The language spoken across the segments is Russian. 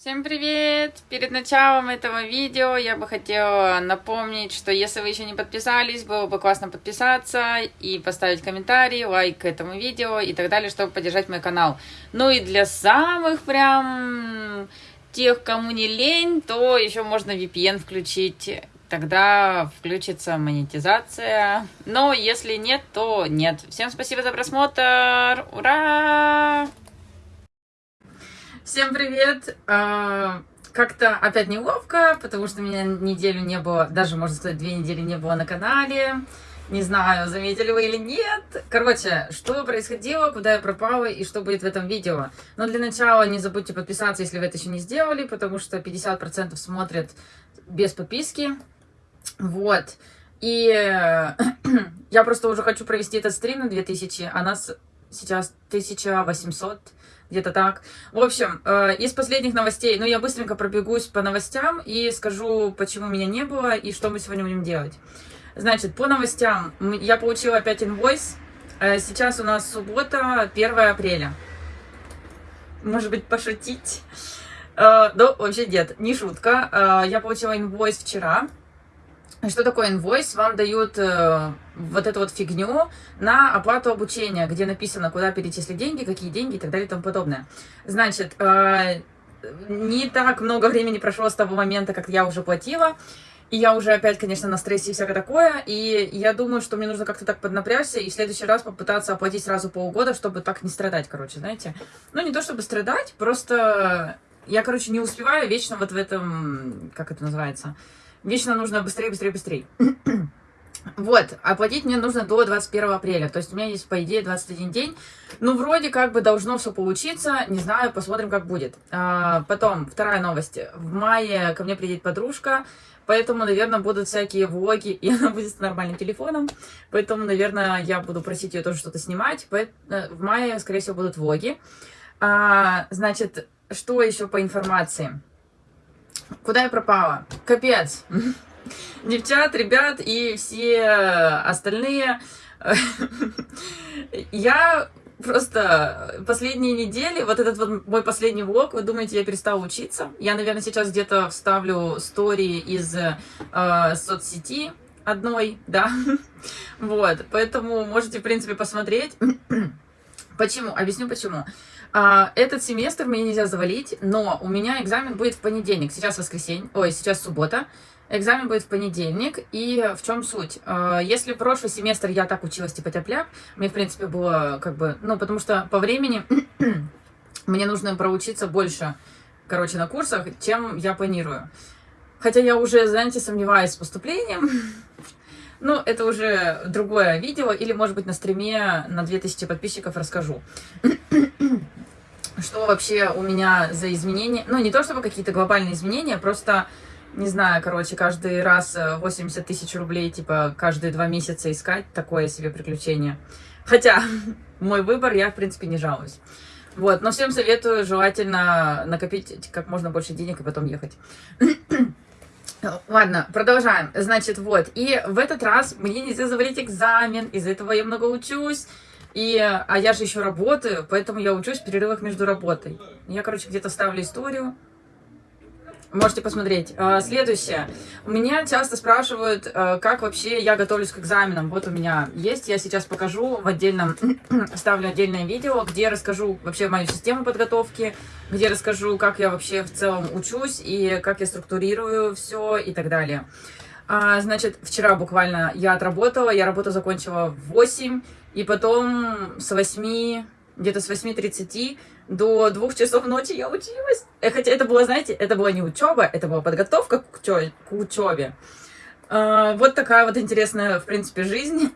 Всем привет! Перед началом этого видео я бы хотела напомнить, что если вы еще не подписались, было бы классно подписаться и поставить комментарий, лайк к этому видео и так далее, чтобы поддержать мой канал. Ну и для самых прям тех, кому не лень, то еще можно VPN включить. Тогда включится монетизация. Но если нет, то нет. Всем спасибо за просмотр. Ура! Всем привет! А, как-то опять неловко, потому что меня неделю не было, даже, можно сказать, две недели не было на канале. Не знаю, заметили вы или нет. Короче, что происходило, куда я пропала и что будет в этом видео. Но для начала не забудьте подписаться, если вы это еще не сделали, потому что 50% смотрят без подписки. Вот. И я просто уже хочу провести этот стрим на 2000, а нас сейчас 1800 где-то так. В общем, э, из последних новостей, ну, я быстренько пробегусь по новостям и скажу, почему меня не было и что мы сегодня будем делать. Значит, по новостям, я получила опять инвойс. Э, сейчас у нас суббота, 1 апреля. Может быть, пошутить? Э, ну, вообще нет, не шутка. Я получила инвойс вчера. Что такое инвойс? Вам дают э, вот эту вот фигню на оплату обучения, где написано, куда перечислить деньги, какие деньги и так далее и тому подобное. Значит, э, не так много времени прошло с того момента, как я уже платила, и я уже опять, конечно, на стрессе и всякое такое, и я думаю, что мне нужно как-то так поднапрячься и в следующий раз попытаться оплатить сразу полгода, чтобы так не страдать, короче, знаете. Ну, не то чтобы страдать, просто я, короче, не успеваю вечно вот в этом, как это называется, Вечно нужно быстрее, быстрее, быстрее. Вот, оплатить мне нужно до 21 апреля, то есть у меня есть, по идее, 21 день. Ну, вроде как бы должно все получиться, не знаю, посмотрим, как будет. А, потом, вторая новость. В мае ко мне приедет подружка, поэтому, наверное, будут всякие влоги, и она будет с нормальным телефоном, поэтому, наверное, я буду просить ее тоже что-то снимать. Э, в мае, скорее всего, будут влоги. А, значит, что еще по информации? Куда я пропала? Капец. Девчат, ребят и все остальные. Я просто последние недели, вот этот вот мой последний влог, вы думаете, я перестала учиться? Я, наверное, сейчас где-то вставлю стори из э, соцсети одной, да, вот, поэтому можете, в принципе, посмотреть. Почему? Объясню почему. А, этот семестр мне нельзя завалить, но у меня экзамен будет в понедельник. Сейчас воскресенье, ой, сейчас суббота. Экзамен будет в понедельник. И в чем суть? А, если прошлый семестр я так училась, типа тяп мне, в принципе, было как бы... Ну, потому что по времени мне нужно проучиться больше, короче, на курсах, чем я планирую. Хотя я уже, знаете, сомневаюсь с поступлением. Ну, это уже другое видео, или, может быть, на стриме на 2000 подписчиков расскажу. Что вообще у меня за изменения? Ну, не то чтобы какие-то глобальные изменения, просто, не знаю, короче, каждый раз 80 э, тысяч рублей, типа, каждые два месяца искать такое себе приключение. Хотя, мой выбор, я, в принципе, не жалуюсь. Вот, но всем советую желательно накопить как можно больше денег и потом ехать. Ладно, продолжаем. Значит, вот. И в этот раз мне нельзя завалить экзамен. Из-за этого я много учусь. И, а я же еще работаю, поэтому я учусь в перерывах между работой. Я, короче, где-то ставлю историю. Можете посмотреть. А, следующее. Меня часто спрашивают, а, как вообще я готовлюсь к экзаменам. Вот у меня есть, я сейчас покажу в отдельном, ставлю отдельное видео, где расскажу вообще мою систему подготовки, где расскажу, как я вообще в целом учусь и как я структурирую все и так далее. А, значит, вчера буквально я отработала, я работу закончила в 8, и потом с 8 где-то с 8.30 до 2 часов ночи я училась. Э, хотя это было, знаете, это была не учеба, это была подготовка к, учебе. А, вот такая вот интересная, в принципе, жизнь.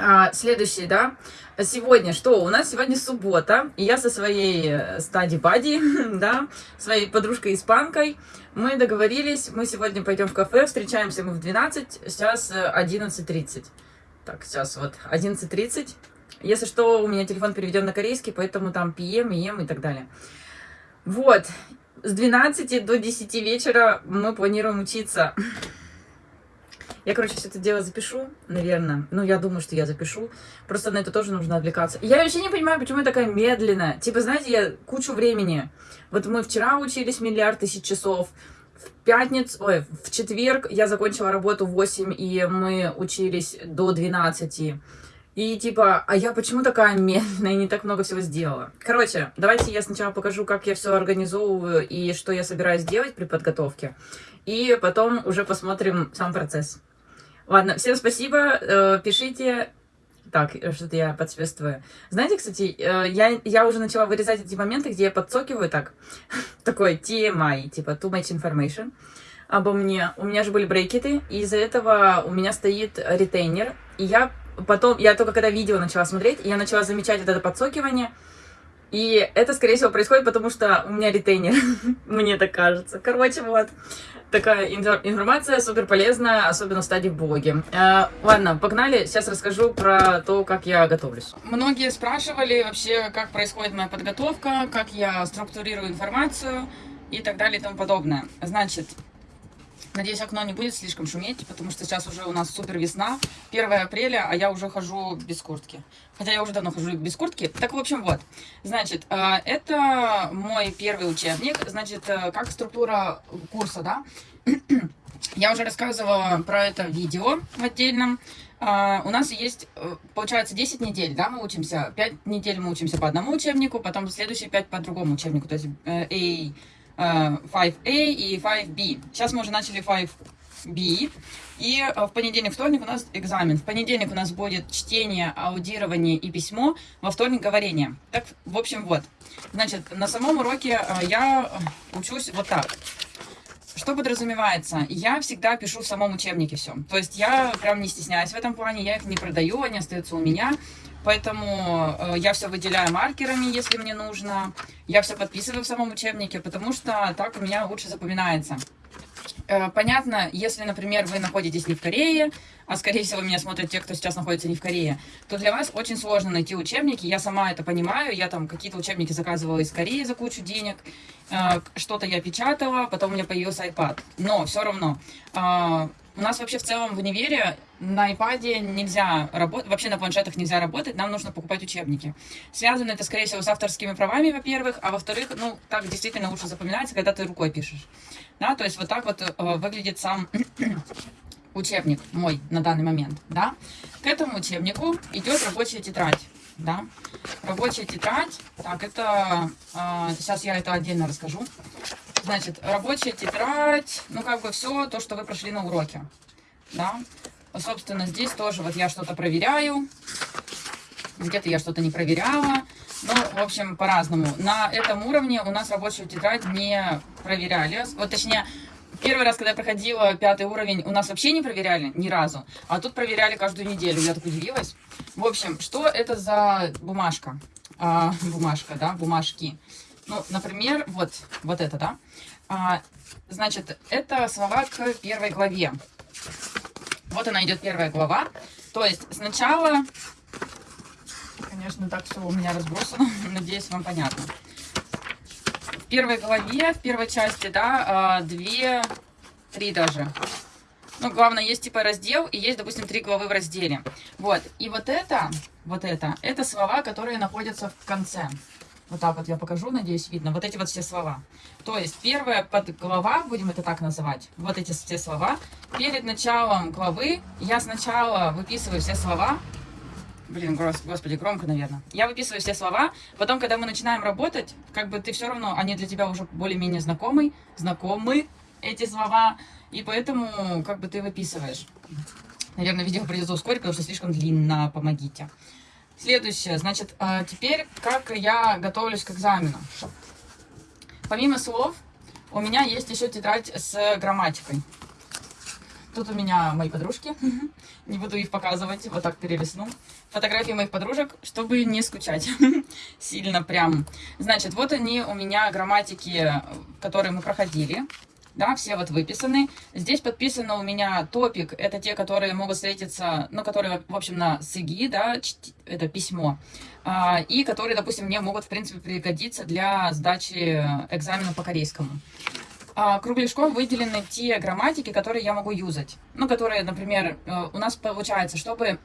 А, следующий, да. Сегодня что? У нас сегодня суббота, и я со своей э, стади бади, да, своей подружкой-испанкой, мы договорились, мы сегодня пойдем в кафе, встречаемся мы в 12, сейчас 11.30. Э, так, сейчас вот 11.30. Если что, у меня телефон переведен на корейский, поэтому там PM, EM и так далее. Вот. С 12 до 10 вечера мы планируем учиться. Я, короче, все это дело запишу, наверное. Ну, я думаю, что я запишу. Просто на это тоже нужно отвлекаться. Я вообще не понимаю, почему я такая медленная. Типа, знаете, я кучу времени. Вот мы вчера учились миллиард тысяч часов. В пятницу, ой, в четверг я закончила работу в 8, и мы учились до 12. И типа, а я почему такая медленная и не так много всего сделала? Короче, давайте я сначала покажу, как я все организовываю и что я собираюсь делать при подготовке. И потом уже посмотрим сам процесс. Ладно, всем спасибо. Э, пишите. Так, что-то я подсвистываю. Знаете, кстати, э, я, я уже начала вырезать эти моменты, где я подсокиваю так. Такой TMI, типа too much information обо мне. У меня же были брекеты, и из-за этого у меня стоит ретейнер. И я потом, я только когда видео начала смотреть, я начала замечать вот это подсокивание. И это, скорее всего, происходит, потому что у меня ретейнер. Мне так кажется. Короче, вот. Такая информация супер полезная, особенно в стадии блоги. Э, ладно, погнали. Сейчас расскажу про то, как я готовлюсь. Многие спрашивали вообще, как происходит моя подготовка, как я структурирую информацию и так далее и тому подобное. Значит, Надеюсь, окно не будет слишком шуметь, потому что сейчас уже у нас супер весна, 1 апреля, а я уже хожу без куртки. Хотя я уже давно хожу без куртки. Так, в общем, вот. Значит, э, это мой первый учебник. Значит, э, как структура курса, да? Я уже рассказывала про это видео в отдельном. Uh, у нас есть, э, получается, 10 недель, да, мы учимся. 5 недель мы учимся по одному учебнику, потом следующие 5 по другому учебнику. То есть A, 5A э, и 5B. Сейчас мы уже начали 5B. И э, в понедельник, вторник у нас экзамен. В понедельник у нас будет чтение, аудирование и письмо. Во вторник говорение. Так, в общем, вот. Значит, на самом уроке э, я учусь вот так. Что подразумевается? Я всегда пишу в самом учебнике все. То есть я прям не стесняюсь в этом плане, я их не продаю, они остаются у меня. Поэтому э, я все выделяю маркерами, если мне нужно. Я все подписываю в самом учебнике, потому что так у меня лучше запоминается. Э, понятно, если, например, вы находитесь не в Корее, а скорее всего меня смотрят те, кто сейчас находится не в Корее, то для вас очень сложно найти учебники. Я сама это понимаю. Я там какие-то учебники заказывала из Кореи за кучу денег. Э, что-то я печатала, потом у меня появился iPad. Но все равно у нас вообще в целом в универе на iPad нельзя работать, вообще на планшетах нельзя работать, нам нужно покупать учебники. Связано это, скорее всего, с авторскими правами, во-первых, а во-вторых, ну, так действительно лучше запоминается, когда ты рукой пишешь. Да, то есть вот так вот э, выглядит сам учебник мой на данный момент, да. К этому учебнику идет рабочая тетрадь, да. Рабочая тетрадь, так, это, э, сейчас я это отдельно расскажу. Значит, рабочая тетрадь, ну, как бы все то, что вы прошли на уроке. Да? Собственно, здесь тоже вот я что-то проверяю. Где-то я что-то не проверяла. Ну, в общем, по-разному. На этом уровне у нас рабочую тетрадь не проверяли. Вот, точнее, первый раз, когда я проходила пятый уровень, у нас вообще не проверяли ни разу. А тут проверяли каждую неделю. Я так удивилась. В общем, что это за бумажка? А, бумажка, да, бумажки. Ну, например, вот, вот это, да. А, значит, это слова к первой главе. Вот она идет первая глава. То есть сначала, конечно, так все у меня разбросано, надеюсь, вам понятно. В первой главе, в первой части, да, а, две, три даже. Ну, главное, есть типа раздел, и есть, допустим, три главы в разделе. Вот, и вот это, вот это, это слова, которые находятся в конце. Вот так вот я покажу, надеюсь, видно. Вот эти вот все слова. То есть первая подглава, будем это так называть, вот эти все слова. Перед началом главы я сначала выписываю все слова. Блин, господи, громко, наверное. Я выписываю все слова. Потом, когда мы начинаем работать, как бы ты все равно, они для тебя уже более-менее знакомы, знакомы эти слова. И поэтому, как бы ты выписываешь. Наверное, видео придется ускорить, потому что слишком длинно. Помогите. Следующее, значит, а, теперь как я готовлюсь к экзамену. Помимо слов, у меня есть еще тетрадь с грамматикой. Тут у меня мои подружки, не буду их показывать, вот так перелесну. Фотографии моих подружек, чтобы не скучать сильно прям. Значит, вот они у меня грамматики, которые мы проходили да, все вот выписаны. Здесь подписано у меня топик, это те, которые могут встретиться, ну, которые, в общем, на СИГИ, да, это письмо, а, и которые, допустим, мне могут, в принципе, пригодиться для сдачи экзамена по корейскому. а, кругляшком выделены те грамматики, которые я могу юзать. Ну, которые, например, э, у нас получается, чтобы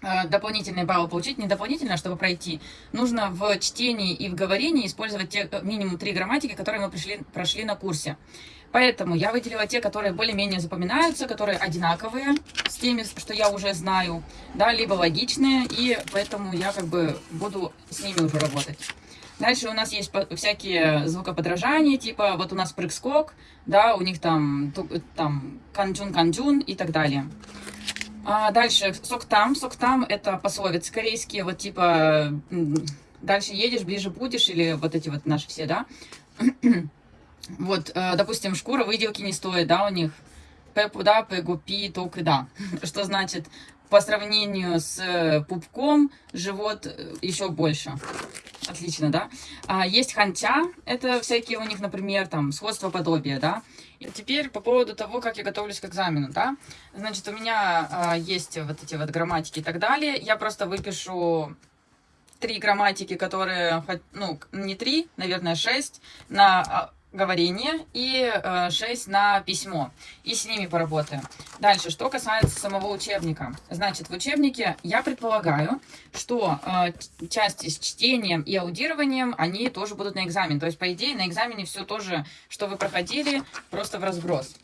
дополнительные баллы получить, не дополнительно, чтобы пройти, нужно в чтении и в говорении использовать те, э, минимум три грамматики, которые мы пришли, прошли на курсе. Поэтому я выделила те, которые более-менее запоминаются, которые одинаковые с теми, что я уже знаю, да, либо логичные, и поэтому я как бы буду с ними уже работать. Дальше у нас есть всякие звукоподражания, типа вот у нас прыг-скок, да, у них там, там канджун-канджун и так далее. А дальше сок-там. Сок-там это пословицы корейские, вот типа дальше едешь, ближе будешь, или вот эти вот наши все, да. вот, э, допустим, шкура выделки не стоит, да, у них. Пепу, да, пегу, пи, ток и да. Что значит, по сравнению с э, пупком, живот э, еще больше. Отлично, да? А, есть ханча, это всякие у них, например, там, сходство подобия, да? Теперь по поводу того, как я готовлюсь к экзамену, да? Значит, у меня а, есть вот эти вот грамматики и так далее. Я просто выпишу три грамматики, которые, ну, не три, наверное, шесть, на а, говорение и э, 6 на письмо. И с ними поработаем. Дальше, что касается самого учебника. Значит, в учебнике я предполагаю, что э, части с чтением и аудированием, они тоже будут на экзамен. То есть, по идее, на экзамене все тоже, что вы проходили, просто в разброс.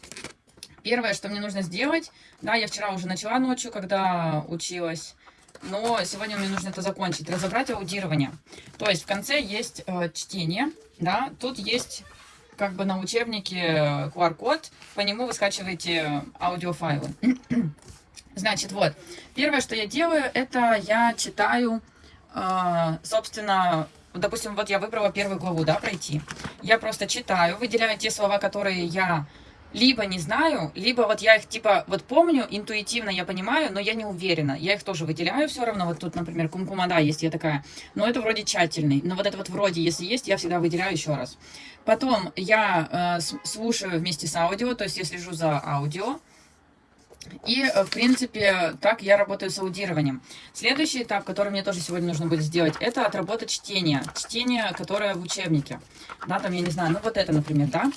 Первое, что мне нужно сделать, да, я вчера уже начала ночью, когда училась, но сегодня мне нужно это закончить, разобрать аудирование. То есть в конце есть э, чтение, да, тут есть как бы на учебнике QR-код, по нему вы скачиваете аудиофайлы. Значит, вот, первое, что я делаю, это я читаю, э, собственно, допустим, вот я выбрала первую главу, да, пройти. Я просто читаю, выделяю те слова, которые я либо не знаю, либо вот я их типа вот помню, интуитивно я понимаю, но я не уверена. Я их тоже выделяю все равно. Вот тут, например, кумкумада есть, я такая, но это вроде тщательный. Но вот это вот вроде, если есть, я всегда выделяю еще раз. Потом я э, слушаю вместе с аудио, то есть я слежу за аудио. И, э, в принципе, так я работаю с аудированием. Следующий этап, который мне тоже сегодня нужно будет сделать, это отработать чтение. Чтение, которое в учебнике. Да, там, я не знаю, ну вот это, например, да.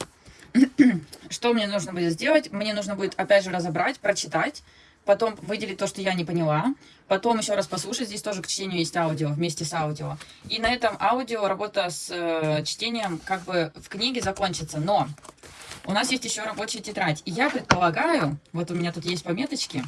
Что мне нужно будет сделать? Мне нужно будет, опять же, разобрать, прочитать, потом выделить то, что я не поняла, потом еще раз послушать, здесь тоже к чтению есть аудио, вместе с аудио. И на этом аудио работа с э, чтением как бы в книге закончится, но у нас есть еще рабочая тетрадь. И я предполагаю, вот у меня тут есть пометочки,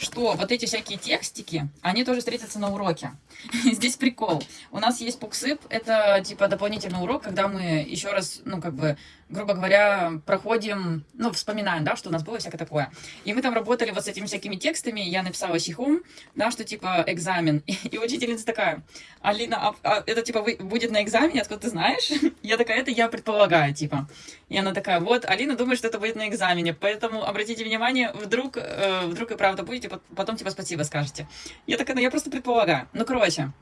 что вот эти всякие текстики, они тоже встретятся на уроке. Здесь прикол. У нас есть пуксып, это типа дополнительный урок, когда мы еще раз, ну как бы, грубо говоря, проходим, ну вспоминаем, да, что у нас было всякое такое. И мы там работали вот с этими всякими текстами, я написала сихум, да, что типа экзамен. И, учительница такая, Алина, а, а это типа вы, будет на экзамене, откуда ты знаешь? Я такая, это я предполагаю, типа. И она такая, вот, Алина думает, что это будет на экзамене, поэтому обратите внимание, вдруг, э, вдруг и правда будете, потом типа спасибо скажете. Я такая, ну я просто предполагаю. Ну, короче,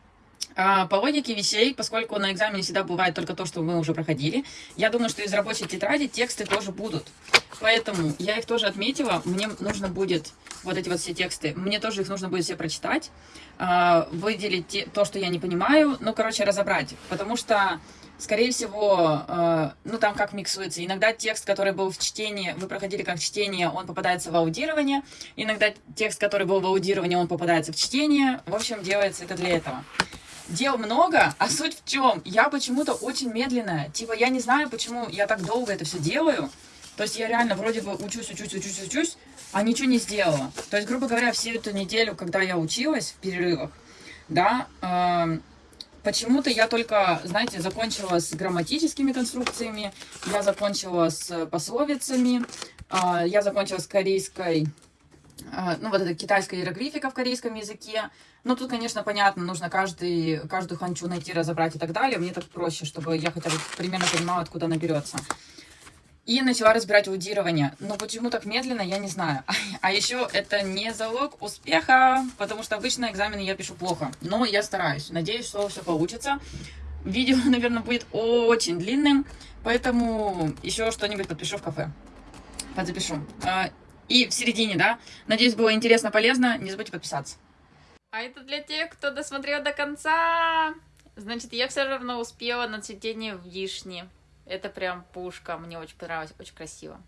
по логике вещей, поскольку на экзамене всегда бывает только то, что мы уже проходили, я думаю, что из рабочей тетради тексты тоже будут. Поэтому я их тоже отметила. Мне нужно будет вот эти вот все тексты, мне тоже их нужно будет все прочитать, а, выделить то, что я не понимаю, ну, короче, разобрать. Потому что скорее всего, э, ну там как миксуется. Иногда текст, который был в чтении, вы проходили как чтение, он попадается в аудирование. Иногда текст, который был в аудировании, он попадается в чтение. В общем, делается это для этого. Дел много, а суть в чем? Я почему-то очень медленная. Типа, я не знаю, почему я так долго это все делаю. То есть я реально вроде бы учусь, учусь, учусь, учусь, а ничего не сделала. То есть, грубо говоря, всю эту неделю, когда я училась в перерывах, да, э, Почему-то я только, знаете, закончила с грамматическими конструкциями, я закончила с пословицами, а, я закончила с корейской, ну вот это китайская иероглифика в корейском языке. Ну тут, конечно, понятно, нужно каждый, каждую ханчу найти, разобрать и так далее. Мне так проще, чтобы я хотя бы примерно понимала, откуда она берется. И начала разбирать аудирование. Но почему так медленно, я не знаю. А еще это не залог успеха, потому что обычно экзамены я пишу плохо. Но я стараюсь. Надеюсь, что все получится. Видео, наверное, будет очень длинным, поэтому еще что-нибудь подпишу в кафе. Подзапишу. И в середине, да? Надеюсь, было интересно, полезно. Не забудьте подписаться. А это для тех, кто досмотрел до конца. Значит, я все равно успела на цветение вишни. Это прям пушка, мне очень понравилось, очень красиво.